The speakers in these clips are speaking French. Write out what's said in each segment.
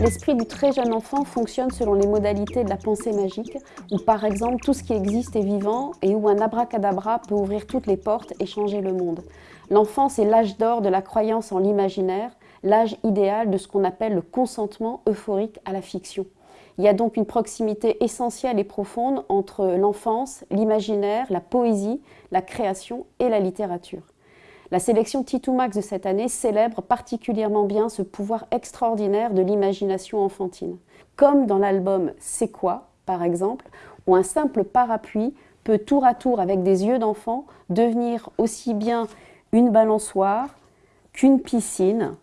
l'esprit du très jeune enfant fonctionne selon les modalités de la pensée magique, où par exemple tout ce qui existe est vivant et où un abracadabra peut ouvrir toutes les portes et changer le monde. L'enfance est l'âge d'or de la croyance en l'imaginaire, l'âge idéal de ce qu'on appelle le consentement euphorique à la fiction. Il y a donc une proximité essentielle et profonde entre l'enfance, l'imaginaire, la poésie, la création et la littérature. La sélection Titoumax de cette année célèbre particulièrement bien ce pouvoir extraordinaire de l'imagination enfantine. Comme dans l'album C'est quoi, par exemple, où un simple parapluie peut tour à tour avec des yeux d'enfant devenir aussi bien une balançoire qu'une piscine,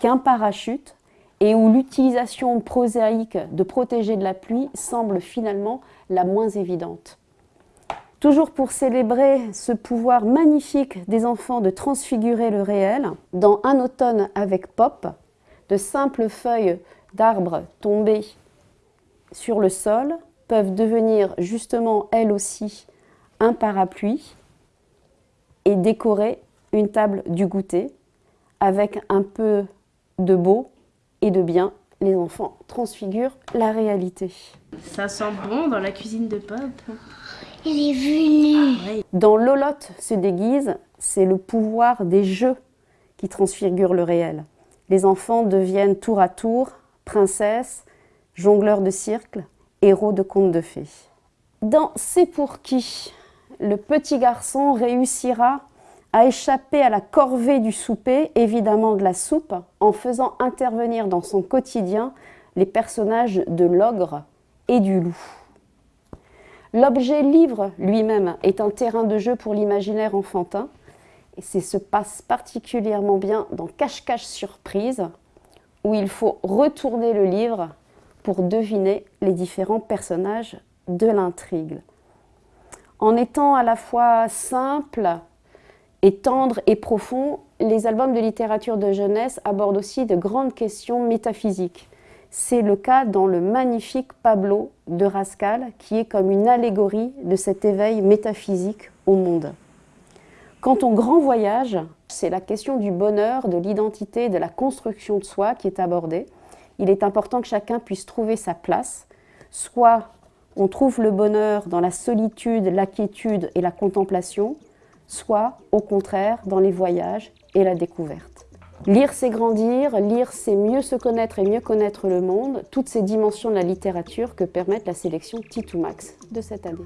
qu'un parachute, et où l'utilisation prosaïque de protéger de la pluie semble finalement la moins évidente. Toujours pour célébrer ce pouvoir magnifique des enfants de transfigurer le réel, dans Un automne avec Pop, de simples feuilles d'arbres tombées sur le sol peuvent devenir justement elles aussi un parapluie et décorer une table du goûter avec un peu de beau et de bien. Les enfants transfigurent la réalité. Ça sent bon dans la cuisine de Pop. Il est venu. Dans Lolotte se déguise, c'est le pouvoir des jeux qui transfigure le réel. Les enfants deviennent tour à tour princesses, jongleurs de cirque, héros de contes de fées. Dans C'est pour qui le petit garçon réussira à échapper à la corvée du souper, évidemment de la soupe, en faisant intervenir dans son quotidien les personnages de l'ogre et du loup. L'objet livre lui-même est un terrain de jeu pour l'imaginaire enfantin, et c'est se passe particulièrement bien dans Cache-Cache Surprise, où il faut retourner le livre pour deviner les différents personnages de l'intrigue. En étant à la fois simple, et tendre et profond, les albums de littérature de jeunesse abordent aussi de grandes questions métaphysiques. C'est le cas dans le magnifique Pablo de Rascal, qui est comme une allégorie de cet éveil métaphysique au monde. Quant au grand voyage, c'est la question du bonheur, de l'identité, de la construction de soi qui est abordée. Il est important que chacun puisse trouver sa place, soit on trouve le bonheur dans la solitude, la quiétude et la contemplation, soit au contraire dans les voyages et la découverte. Lire, c'est grandir, lire, c'est mieux se connaître et mieux connaître le monde, toutes ces dimensions de la littérature que permettent la sélection Titoumax de cette année.